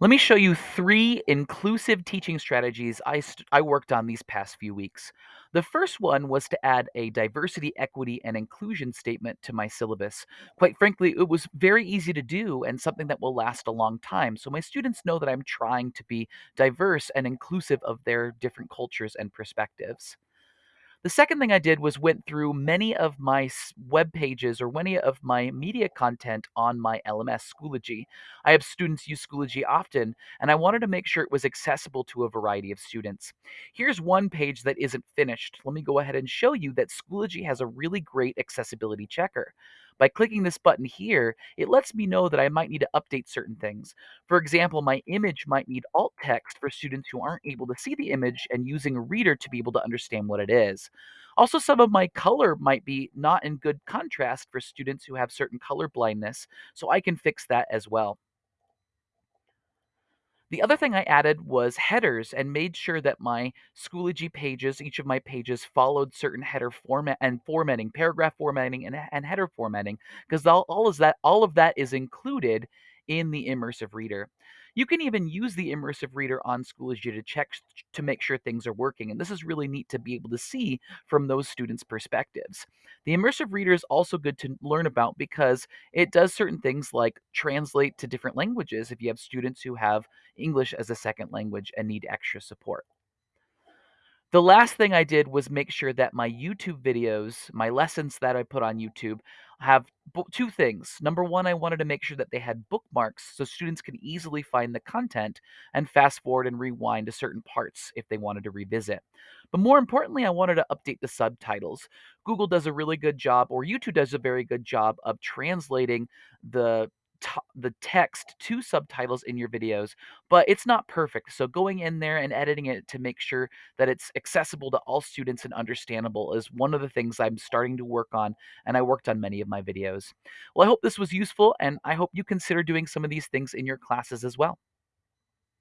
Let me show you 3 inclusive teaching strategies I I worked on these past few weeks. The first one was to add a diversity, equity, and inclusion statement to my syllabus. Quite frankly, it was very easy to do and something that will last a long time, so my students know that I'm trying to be diverse and inclusive of their different cultures and perspectives. The second thing I did was went through many of my web pages or many of my media content on my LMS, Schoology. I have students use Schoology often, and I wanted to make sure it was accessible to a variety of students. Here's one page that isn't finished. Let me go ahead and show you that Schoology has a really great accessibility checker. By clicking this button here, it lets me know that I might need to update certain things. For example, my image might need alt text for students who aren't able to see the image and using a reader to be able to understand what it is. Also, some of my color might be not in good contrast for students who have certain color blindness, so I can fix that as well. The other thing I added was headers and made sure that my Schoology pages, each of my pages followed certain header format and formatting, paragraph formatting and, and header formatting, because all, all is that all of that is included in the immersive reader. You can even use the immersive reader on Schoology to check to make sure things are working. And this is really neat to be able to see from those students' perspectives. The immersive reader is also good to learn about because it does certain things like translate to different languages if you have students who have English as a second language and need extra support. The last thing I did was make sure that my YouTube videos, my lessons that I put on YouTube, have two things. Number one, I wanted to make sure that they had bookmarks so students can easily find the content and fast forward and rewind to certain parts if they wanted to revisit. But more importantly, I wanted to update the subtitles. Google does a really good job, or YouTube does a very good job of translating the the text to subtitles in your videos, but it's not perfect. So going in there and editing it to make sure that it's accessible to all students and understandable is one of the things I'm starting to work on, and I worked on many of my videos. Well, I hope this was useful, and I hope you consider doing some of these things in your classes as well.